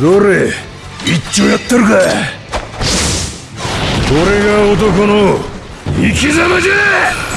どれ？一丁やってるかこれが男の生き様じゃ！